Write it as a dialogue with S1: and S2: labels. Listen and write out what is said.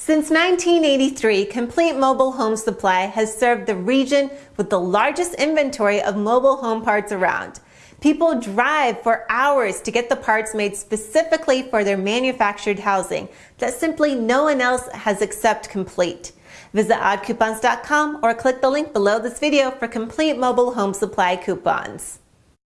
S1: Since 1983, Complete Mobile Home Supply has served the region with the largest inventory of mobile home parts around. People drive for hours to get the parts made specifically for their manufactured housing that simply no one else has except Complete. Visit oddcoupons.com or click the link below this video for Complete Mobile Home Supply coupons.